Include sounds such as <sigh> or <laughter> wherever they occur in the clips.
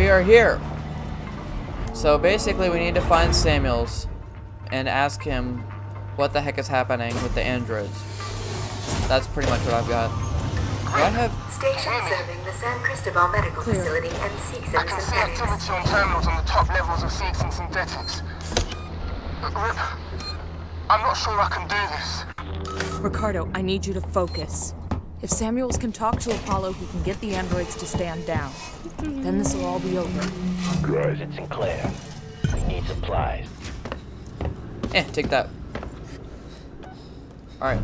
we are here. So basically we need to find Samuels and ask him what the heck is happening with the androids. That's pretty much what I've got. Do I have... Station serving the San Cristobal Medical Facility and Seeks I and can see Synthetics. activity on terminals on the top levels of Seegson Synthetics. Rip, I'm not sure I can do this. Ricardo, I need you to focus. If Samuels can talk to Apollo, he can get the androids to stand down. Then this will all be over. Grows at Sinclair. We need supplies. Eh, take that. Alright.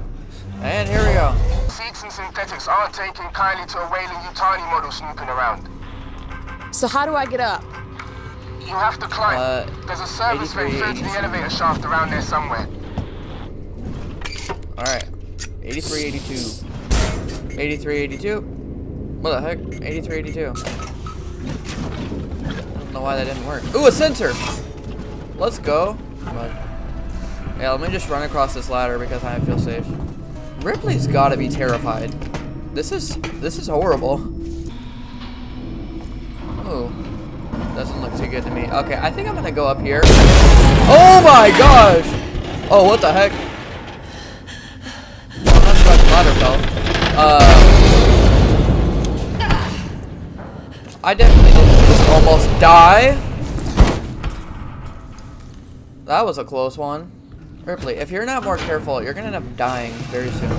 And here we go. Seegson Synthetics aren't taking kindly to a Weyland-Yutani model snooping around. So how do I get up? You have to climb. Uh, There's a service vent 83, through to the elevator shaft around there somewhere. Alright. 83, 82. What the heck? 83, 82. I don't know why that didn't work. Ooh, a sensor! Let's go. On. Yeah, let me just run across this ladder because I feel safe. Ripley's gotta be terrified. This is, this is horrible. Oh. Doesn't look too good to me. Okay, I think I'm gonna go up here. Oh my gosh! Oh, what the heck? I'm not sure the ladder fell. Uh, I definitely didn't just almost die. That was a close one. Ripley, if you're not more careful, you're gonna end up dying very soon.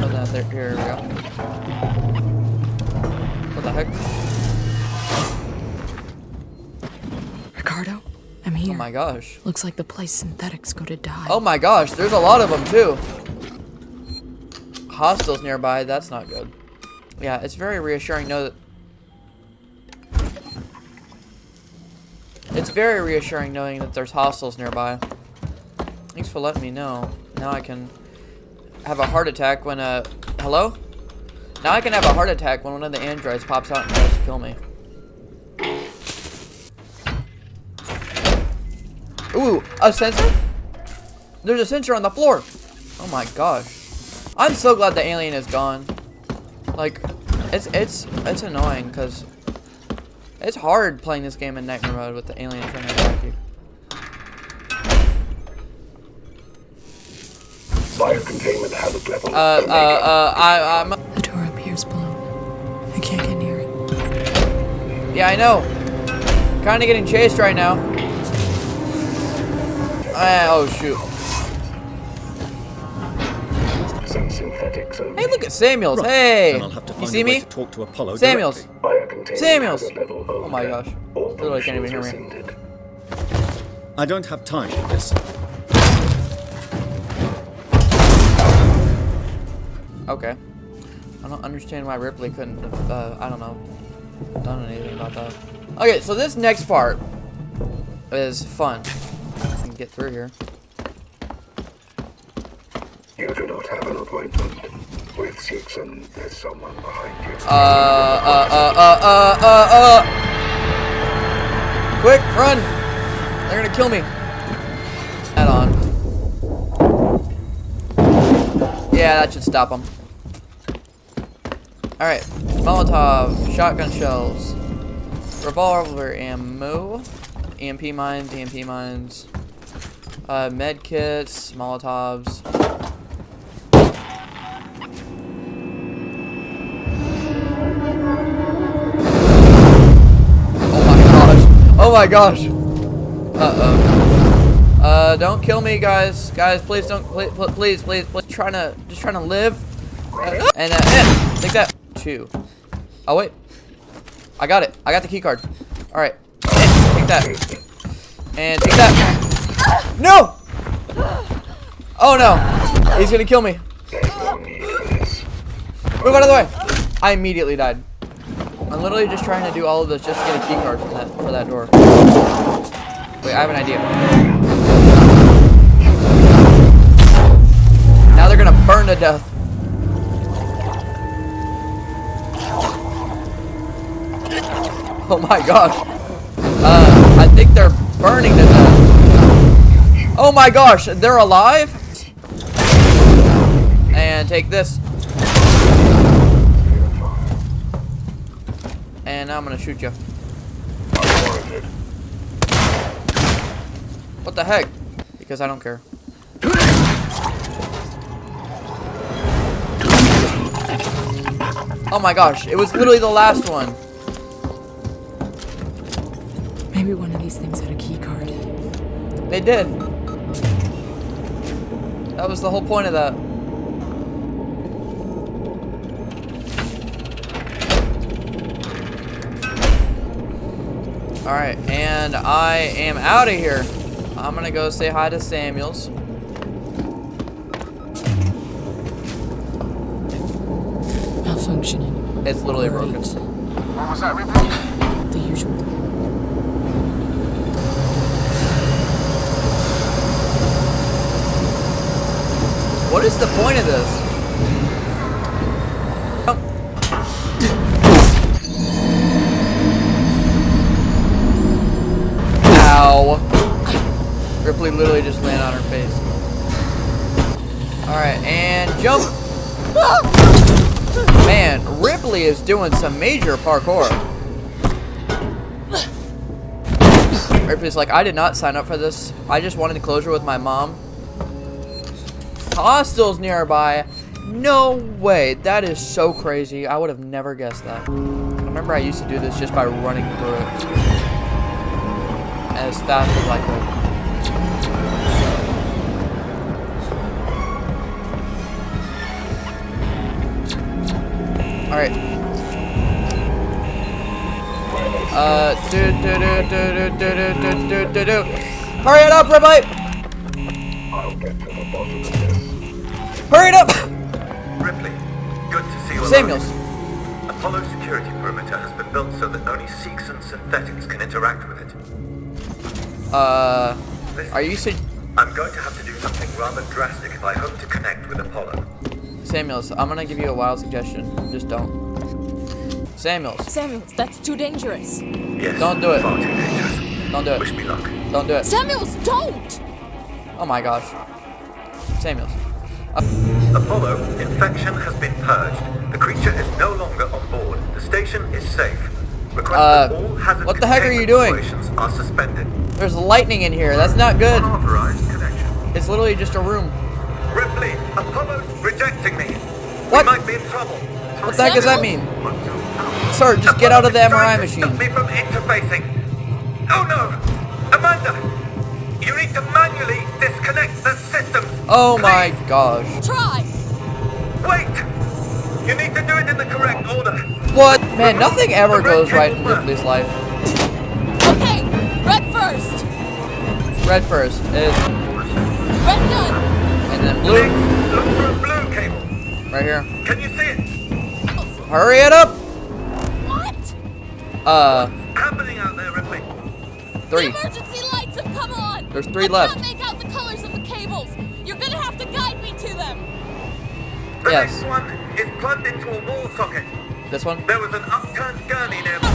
Put that there. Here we go. What the heck? I'm here. Oh my gosh. Looks like the place synthetics go to die. Oh my gosh, there's a lot of them too. Hostiles nearby, that's not good. Yeah, it's very reassuring to know that... It's very reassuring knowing that there's hostiles nearby. Thanks for letting me know. Now I can have a heart attack when uh hello? Now I can have a heart attack when one of the androids pops out and tries to kill me. Ooh, a sensor? There's a sensor on the floor. Oh my gosh. I'm so glad the alien is gone. Like, it's it's it's annoying because it's hard playing this game in nightmare mode with the alien trying to attack you. Biocontainment hazard level. Uh, uh, uh, I, I'm, The door appears below. I can't get near it. yeah, I know. Kind of getting chased right now. Ah, oh shoot. Some synthetics only. Hey, look at Samuels. Hey, Then I'll have to you see a way me? to talk to Apollo Samuels. directly. Samuels. Oh my gosh. Literally can't even hear me. I don't have time for this. Okay. I don't understand why Ripley couldn't have, uh, I don't know, done anything about that. Okay, so this next part is fun. Get through here. You do not have an appointment with Seegson. There's someone behind you. Uh, uh, uh, uh, uh, uh, uh. Quick, run! They're gonna kill me. Add on. Yeah, that should stop them. Alright. Molotov, shotgun shells, revolver ammo, EMP mines, EMP mines, uh, med kits, Molotovs. Oh my gosh. Uh-oh. Uh, don't kill me, guys. Guys, please don't, please, please, please, please. Trying to, just trying to live. Uh, and, uh, eh, take that. Two. Oh, wait. I got it. I got the key card. All right. Take that. And take that. No! Oh, no. He's gonna kill me. Move out of the way. I immediately died. I'm literally just trying to do all of this just to get a key card for that for that door. Wait, I have an idea. Now they're gonna burn to death. Oh my gosh. Uh, I think they're burning to death. Oh my gosh, they're alive? And take this. And now I'm gonna shoot you. What the heck? Because I don't care. Oh my gosh, it was literally the last one. Maybe one of these things had a key card. They did. That was the whole point of that. Alright, and I am out of here. I'm gonna go say hi to Samuels. Malfunctioning. It's literally broken. Great. What was that, Ripley? The usual. What is the point of this? Ow. Ripley literally just landed on her face. Alright, and jump. Man, Ripley is doing some major parkour. Ripley's like, I did not sign up for this. I just wanted closure with my mom. Hostiles nearby. No way. That is so crazy. I would have never guessed that. I remember I used to do this just by running through it. As fast as I could. Alright. Uh, do do do do do do do do do do. Hurry it up, Ripley! I'll Hurry it up! Ripley, good to see you alive. Samuels. Apollo security perimeter has been built so that only Seegson synthetics can interact with it. Uh, Listen, are you su- I'm going to have to do something rather drastic if I hope to connect with Apollo. Samuels, I'm gonna give you a wild suggestion. Just don't. Samuels, Samuels, that's too dangerous. Yes. Don't do it. Far too dangerous. don't do it. Wish it. me luck. Don't do it. Samuels, don't! Oh my gosh. Samuels. Apollo, infection has been purged. The creature is no longer on board. The station is safe. Request Uh, that all what the heck are you doing? are suspended. There's lightning in here. That's not good. It's literally just a room. Ripley, Apollo's rejecting me. What? We might be in trouble. What the heck does that mean? Sir, just get out of the MRI machine. me from interfacing. Oh no! Amanda! Oh my gosh. Try! Wait! You need to do it in the correct order. What? Man, nothing ever goes right in Ripley's life. Okay, red first! Red first is, Red done! and then Next, blue look for a blue cable. right here. Can you see it? Hurry it up. What? Uh, Happening out there, Ripley. three. The emergency lights have come on! There's three I left. The Yes. next one is plugged into a wall socket. This one. There was an upturned gurney nearby.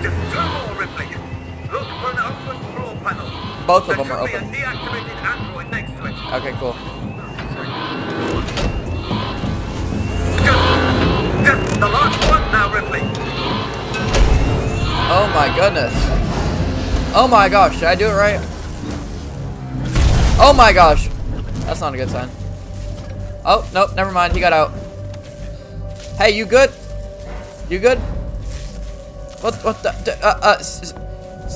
Just two more, Ripley. Look for an open floor panel. Both of them are should open. be a deactivated android next to it. Okay, cool. Just, just the last one now, Ripley. Oh my goodness. Oh my gosh, did I do it right? Oh my gosh. That's not a good sign. Oh, nope, never mind. He got out. Hey, you good? You good? What, what the, d- uh, uh, S- S-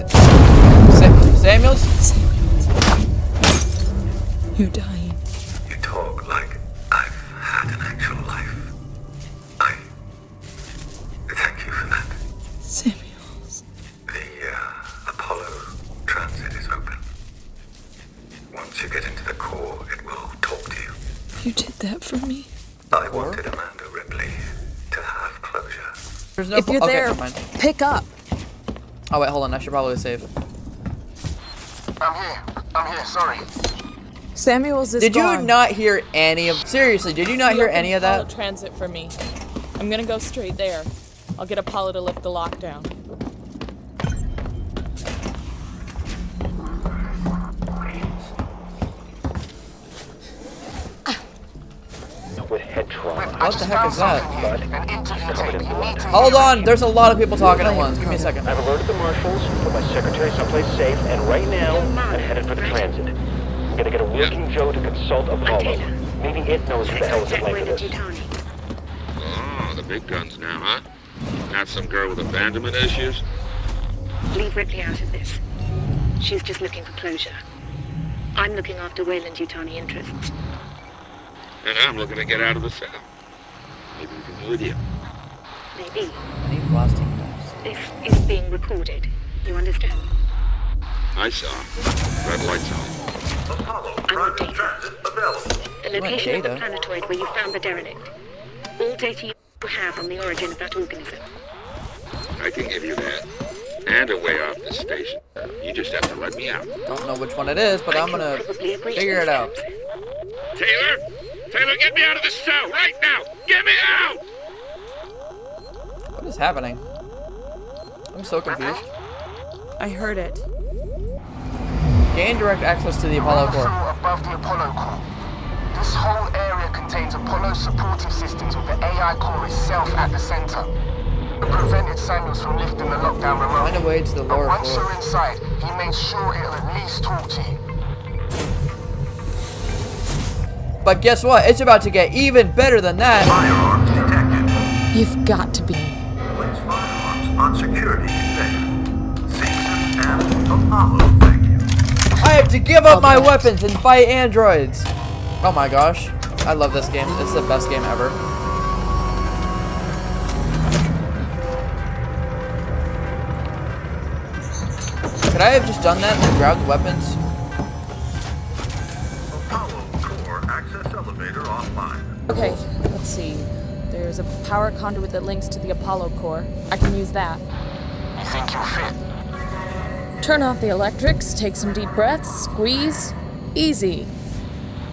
Sa- Samuels? You're dying. You talk like I've had an actual life. I thank you for that. Samuels. The uh, Apollo transit is open. Once you get into the core, it will talk to you. You did that for me. I wanted Amanda Ripley to have closure. There's no If you're okay, there, never mind. pick up. Oh wait, hold on. I should probably save. I'm here. I'm here. Sorry. Samuels is Did you not hear any of? Seriously, did you not hear any of that? Transit for me. I'm gonna go straight there. I'll get Apollo to lift the lockdown. What the heck is that? something here, An interview tape. You need to Hold on, there's a lot of people talking at once. Give me a second. I've alerted the marshals, put my secretary someplace safe, and right now, I'm headed for the transit. I'm gonna get a working Joe to consult Apollo. Maybe it knows who the hell is to blame for this. Oh, the big guns now, huh? Not some girl with abandonment issues? Leave Ripley out of this. She's just looking for closure. I'm looking after Weyland-Yutani interests. And I'm looking to get out of the cell. Maybe we can do with you. Maybe. I need blasting caps. This is being recorded. You understand? I saw. Red lights on. I want data. The You want location of the planetoid where you found the derelict. All data you have on the origin of that organism. I can give you that. And a way off the station. You just have to let me out. Don't know which one it is, but I'm gonna figure it out. Taylor! Taylor, get me out of this cell right now! Get me out! What is happening? I'm so confused. I heard it. Gain direct access to the Apollo On core. floor above the Apollo core. This whole area contains Apollo supportive systems with the AI core itself at the center. It prevented Samuels from lifting the lockdown Find a remotely. way to the But lower once floor. you're inside, he made sure it'll at least talk to you. But guess what? It's about to get even better than that. Firearms detected. You've got to be. Place firearms on security conveyor. Seegson and Apollo, thank you. I have to give up my weapons and fight androids. Oh my gosh. I love this game. It's the best game ever. Could I have just done that and grabbed the weapons? Okay, let's see. There's a power conduit that links to the Apollo core. I can use that. You think you'll fit? Turn off the electrics, take some deep breaths, squeeze. Easy.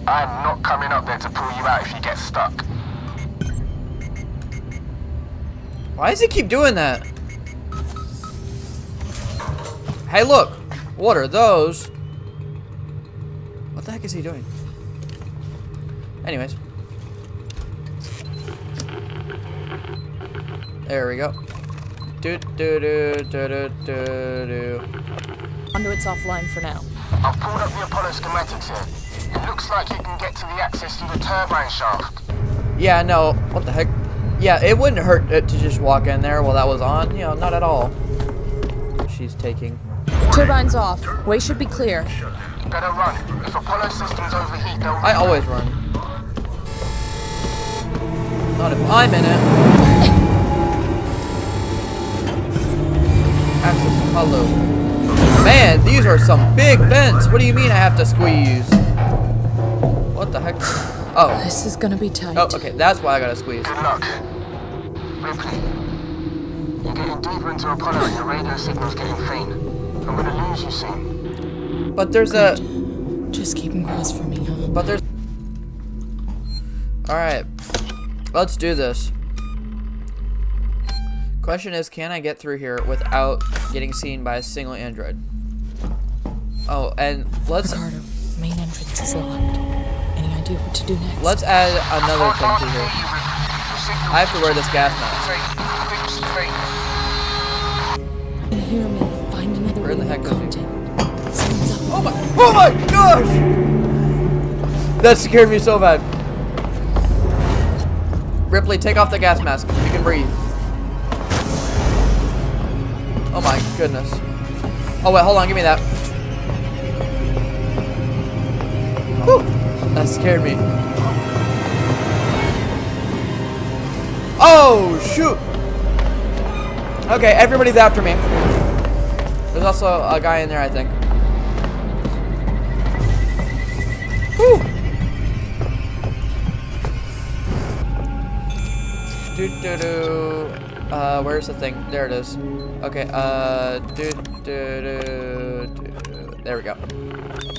I'm not coming up there to pull you out if you get stuck. Why does he keep doing that? Hey, look. What are those? What the heck is he doing? Anyways. There we go. Do do do do do do do. Conduit's offline for now. I've pulled up the Apollo schematics here. It looks like you can get to the access through the turbine shaft. Yeah, no. What the heck? Yeah, it wouldn't hurt it to just walk in there while that was on. You know, not at all. She's taking. Turbine's off. Way should be clear. Better run. If Apollo systems overheat, they'll... I always run. Not if I'm in it. Access Apollo. Man, these are some big vents. What do you mean I have to squeeze? What the heck? Oh. This is gonna be tight. Oh, okay. That's why I gotta squeeze. Good luck. Ripley, you're getting deeper into Apollo and your radio signal's getting faint. I'm gonna lose you soon. But there's a. Just keep him crossed for me, huh? But there's. Alright. Let's do this. Question is, can I get through here without getting seen by a single android? Oh, and let's Ricardo, main entrance is locked. Any idea what to do next? let's add another thing to here. I have to wear this gas mask. You can hear me. Find another Where way the heck make is he? contact. Someone's up. Oh my! Oh my gosh! That scared me so bad. Ripley, take off the gas mask. You can breathe. Oh my goodness. Oh wait, hold on. Give me that. Whew. That scared me. Oh shoot! Okay, everybody's after me. There's also a guy in there, I think. Whew. Do do do. Uh, where's the thing? There it is. Okay. Uh, do do do do. There we go.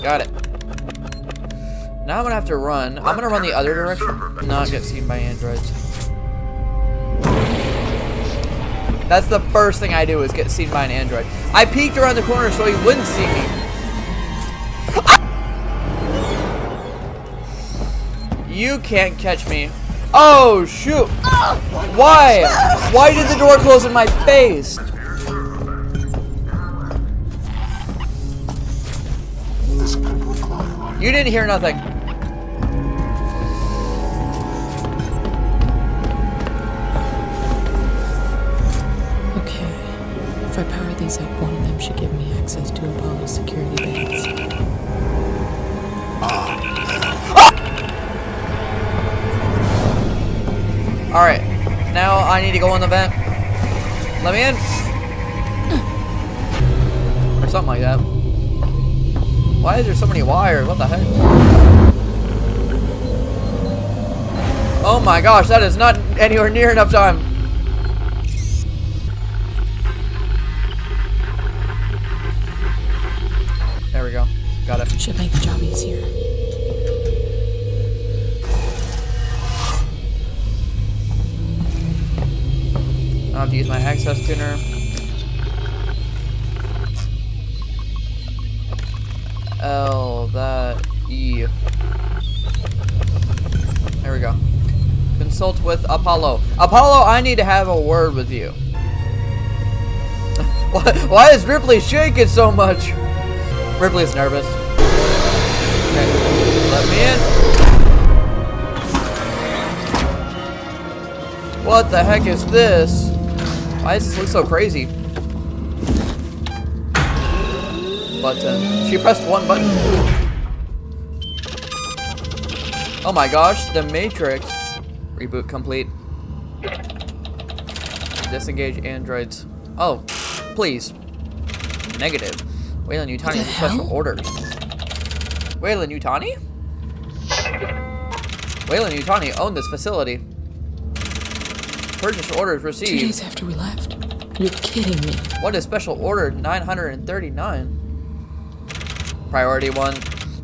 Got it. Now I'm gonna have to run. I'm gonna run the other direction, not get seen by androids. That's the first thing I do is get seen by an android. I peeked around the corner so he wouldn't see me. You can't catch me. Oh, shoot. Why? Why did the door close in my face? You didn't hear nothing. Okay. If I power these up, one of them should give me access to Apollo's security bands. Alright. Now I need to go in the vent. Let me in. Or something like that. Why is there so many wires? What the heck? Oh my gosh, that is not anywhere near enough time. There we go. Got it. Should make the job easier. To use my access tuner. L, that, E. There we go. Consult with Apollo. Apollo, I need to have a word with you. <laughs> why, why is Ripley shaking so much? Ripley's nervous. Okay, let me in. What the heck is this? Why does this look so crazy? Button. Uh, she pressed one button. Oh my gosh, the Matrix. Reboot complete. Disengage androids. Oh, please. Negative. Weyland-Yutani has special orders. Weyland-Yutani? Wayland Utani owned this facility. Purchase orders Two received. days after we left. You're kidding me. What is special order 939? Priority 1.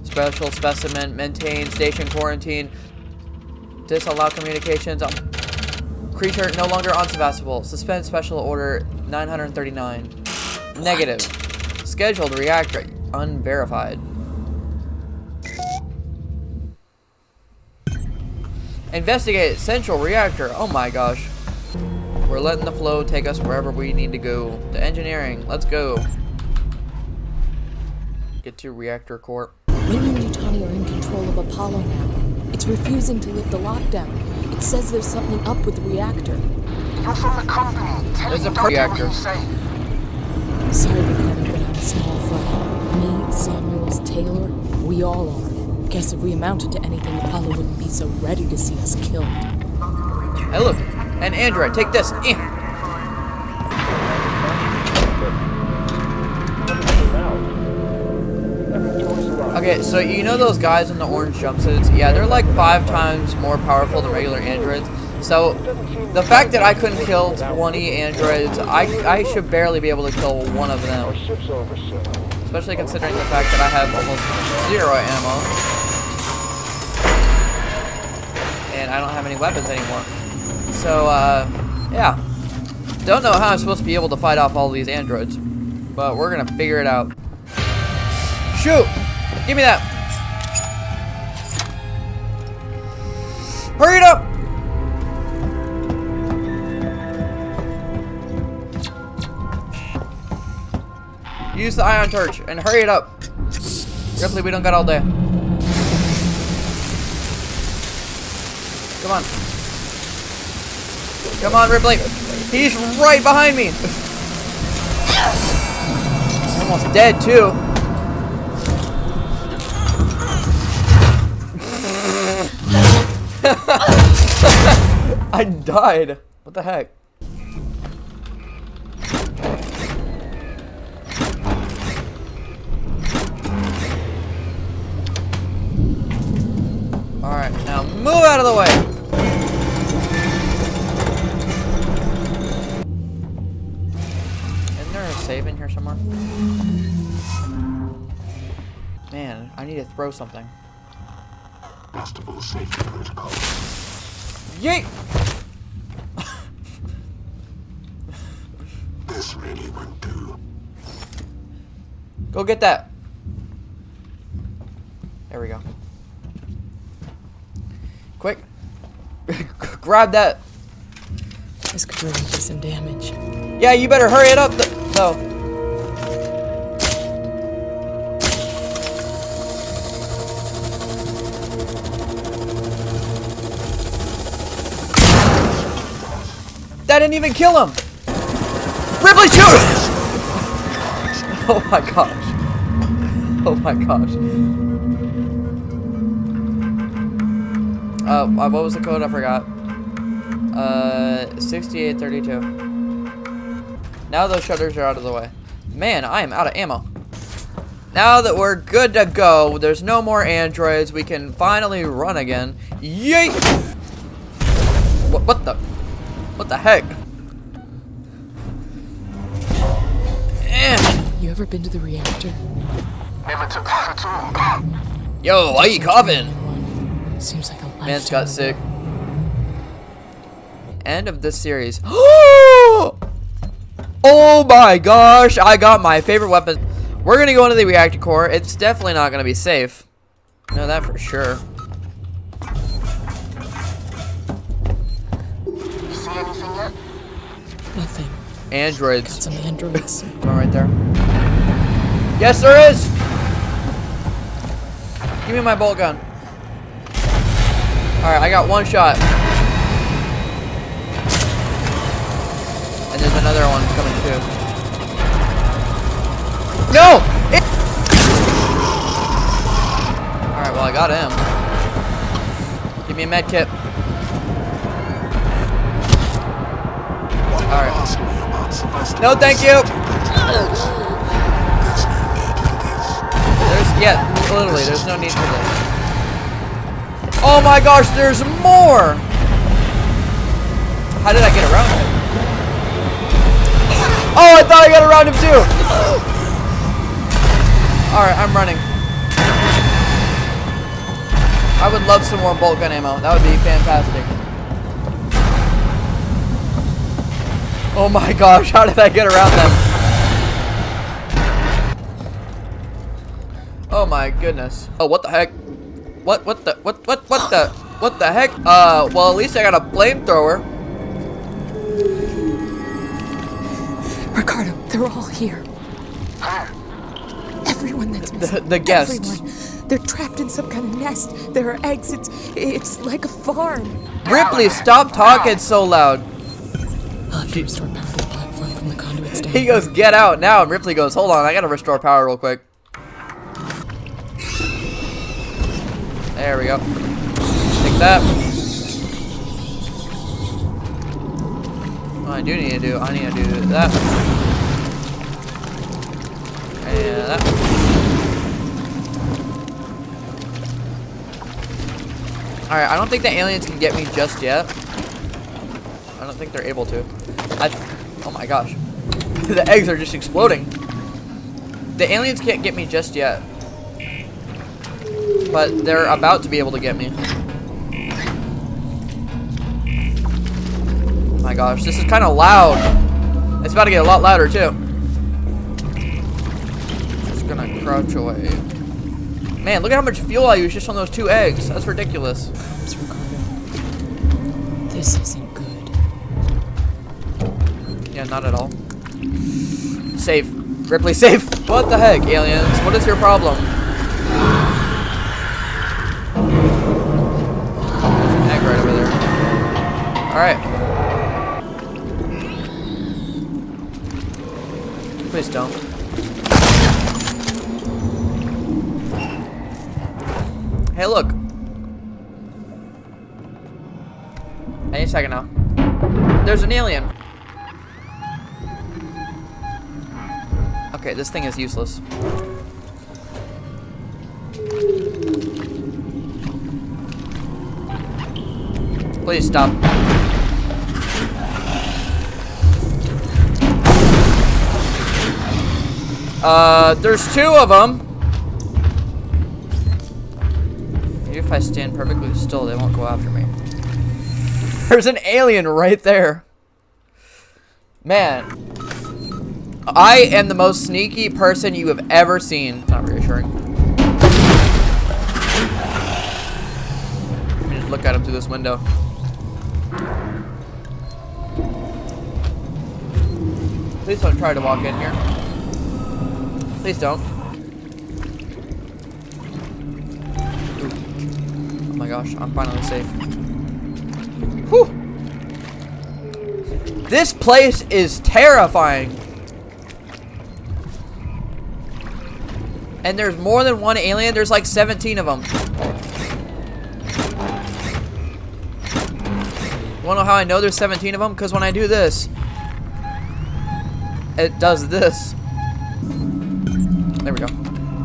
Special specimen. Maintain station quarantine. Disallow communications. Um, creature no longer unsurpassable. Suspend special order 939. Negative. Scheduled reactor. Unverified. Investigate central reactor. Oh my gosh. We're letting the flow take us wherever we need to go. To engineering. Let's go. Get to reactor core. Wayland and Utani are in control of Apollo now. It's refusing to lift the lockdown. It says there's something up with the reactor. You're from the company. Tell There's a don't do what reactor. you say. Sorry, Ricardo, but I'm small fry. Me, Samuels, Taylor, we all are. Guess if we amounted to anything, Apollo wouldn't be so ready to see us killed. Hey, look. An android. Take this. Eh. Okay, so you know those guys in the orange jumpsuits? Yeah, they're like five times more powerful than regular androids. So, the fact that I couldn't kill 20 androids, I, I should barely be able to kill one of them. Especially considering the fact that I have almost zero ammo. And I don't have any weapons anymore. So, uh, yeah. Don't know how I'm supposed to be able to fight off all these androids. But we're gonna figure it out. Shoot! Give me that! Hurry it up! Use the ion torch and hurry it up. Ripley, we don't got all day. Come on. Come on, Ripley. He's right behind me. Almost dead, too. <laughs> I died. What the heck? Throw something. Festival safety protocol. Yeet! <laughs> This really won't do. Go get that. There we go. Quick. <laughs> grab that. This could really do some damage. Yeah, you better hurry it up, th though. That didn't even kill him. Ripley, shoot! <laughs> oh my gosh. Oh my gosh. Uh, uh, what was the code? I forgot. Uh, 6832. Now those shutters are out of the way. Man, I am out of ammo. Now that we're good to go, there's no more androids, we can finally run again. Yeet! What, what the? What the heck? You ever been to the reactor? Never took that at all. Yo, why are you coughing? Seems like a Man's got sick. End of this series. <gasps> oh my gosh, I got my favorite weapon. We're gonna go into the reactor core. It's definitely not gonna be safe. Know that for sure. You see anything yet? Nothing. Androids. Got some androids. <laughs> One right there. Yes, there is. Give me my bolt gun. All right, I got one shot. And there's another one coming too. No! It All right, well I got him. Give me a med kit. All right. No, thank you. There's yeah, literally, there's no need for this. Oh my gosh, there's more! How did I get around him? Oh, I thought I got around him too! Alright, I'm running. I would love some more bolt gun ammo. That would be fantastic. Oh my gosh, how did I get around them? Oh my goodness. Oh, what the heck? What, what the, what, what, what the, what the heck? Uh, well, at least I got a flamethrower. Ricardo, they're all here. Everyone that's missing. The, the guests. Everyone. They're trapped in some kind of nest. There are eggs. It's, it's like a farm. Ripley, stop talking so loud. Restore power to the platform from the conduits down. He goes, get out now, and Ripley goes, hold on, I gotta restore power real quick. There we go. Take that. What I do need to do, I need to do that. And that. Alright, I don't think the aliens can get me just yet. I don't think they're able to. Oh my gosh. <laughs> the eggs are just exploding. The aliens can't get me just yet. But they're about to be able to get me. Oh my gosh, this is kind of loud. It's about to get a lot louder too. Just gonna crouch away. Man, look at how much fuel I use just on those two eggs. That's ridiculous. Not at all. Safe. Ripley, safe. What the heck, aliens? What is your problem? There's an egg right over there. Alright. Please don't. Hey, look. Any second now. There's an alien. Okay, this thing is useless. Please stop. Uh, there's two of them. Maybe if I stand perfectly still, they won't go after me. There's an alien right there. Man, I am the most sneaky person you have ever seen. Not reassuring. Let me just look at him through this window. Please don't try to walk in here. Please don't. Oh my gosh, I'm finally safe. Whew. This place is terrifying. And there's more than one alien. There's like 17 of them. Wanna know how I know there's 17 of them? Because when I do this, it does this. There we go.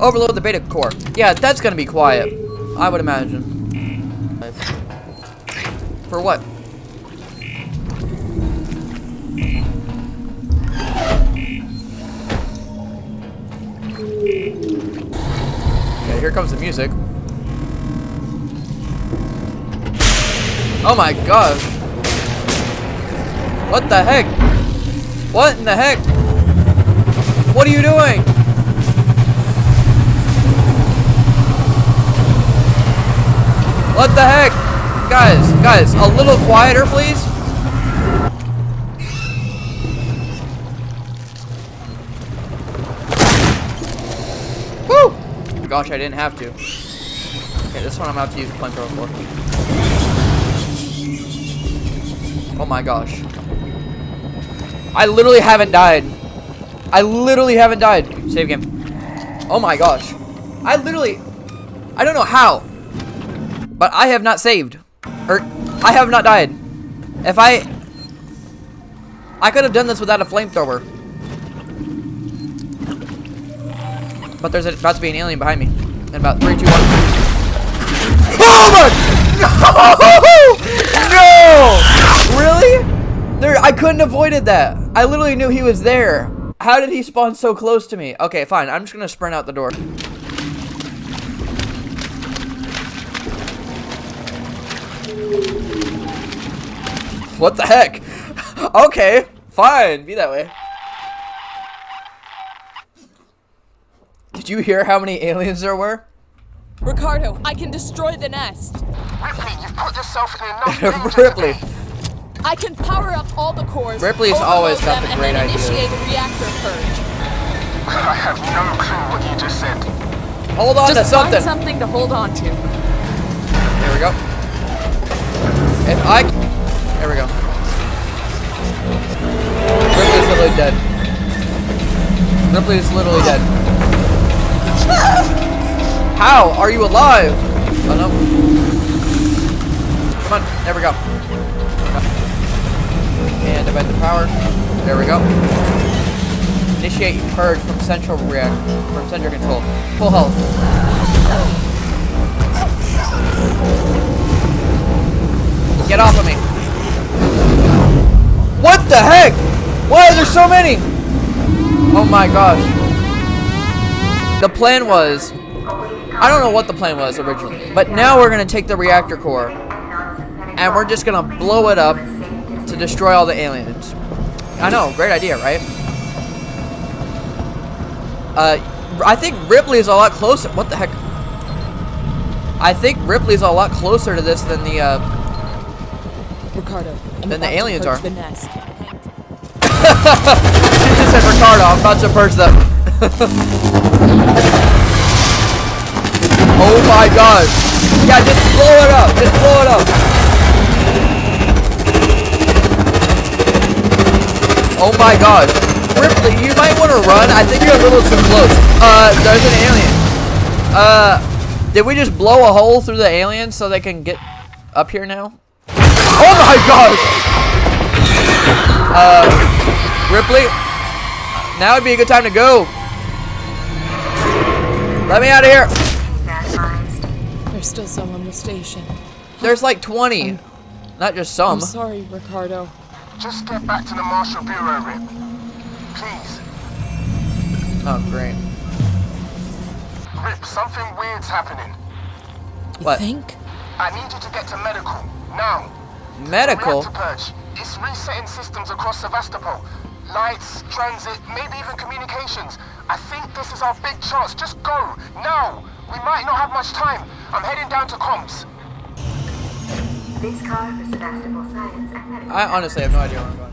Overload the beta core. Yeah, that's gonna be quiet. I would imagine. For what? Comes the music. Oh my god. What the heck? What in the heck? What are you doing? What the heck? Guys, guys, a little quieter, please. Gosh, I didn't have to. Okay, this one I'm have to use a flamethrower for. Oh my gosh. I literally haven't died. I literally haven't died. Save game. Oh my gosh. I literally... I don't know how. But I have not saved. Or, I have not died. If I... I could have done this without a flamethrower. But there's about to be an alien behind me. In about 3, 2, 1. Oh my... No! <laughs> No! Really? There, I couldn't avoided that. I literally knew he was there. How did he spawn so close to me? Okay, fine. I'm just gonna sprint out the door. What the heck? <laughs> okay, fine. Be that way. Did you hear how many aliens there were? Ricardo, I can destroy the nest. Ripley, you've put yourself in enough <laughs> danger Ripley. today. I can power up all the cores. Ripley's always got the and great then ideas. initiate a reactor purge. I have no clue what you just said. Hold on to something. find something to hold on to. There we go. If I... There we go. Ripley's literally dead. Ripley's literally dead. How are you alive? Oh no. Come on. There we go. And divide the power. There we go. Initiate purge from central react from central control. Full health. Get off of me. What the heck? Why are there so many? Oh my gosh. The plan was, I don't know what the plan was originally, but now we're going to take the reactor core and we're just going to blow it up to destroy all the aliens. I know, great idea, right? Uh, I think Ripley's a lot closer. What the heck? I think Ripley's a lot closer to this than the, uh, Ricardo, I'm Then the aliens are. The nest. <laughs> She just said, Ricardo, I'm about to purge them. <laughs> oh my god. Yeah, just blow it up. Just blow it up. Oh my god. Ripley, you might want to run. I think you're a little too close. Uh, there's an alien. Uh, did we just blow a hole through the alien so they can get up here now? Oh my gosh! Uh, Ripley, now would be a good time to go. Let me out of here. There's still some on the station. There's like 20. Not just some. I'm sorry, Ricardo. Just get back to the Marshal Bureau, Rip. Please. Oh, great. Rip, something weird's happening. You What? think? I need you to get to medical. Now. Medical? Reactor purge. It's resetting systems across Sevastopol. Lights, transit, maybe even communications. I think this is our big chance. Just go. Now. We might not have much time. I'm heading down to comms. This car for Sevastopol Science. I honestly have no idea where I'm going.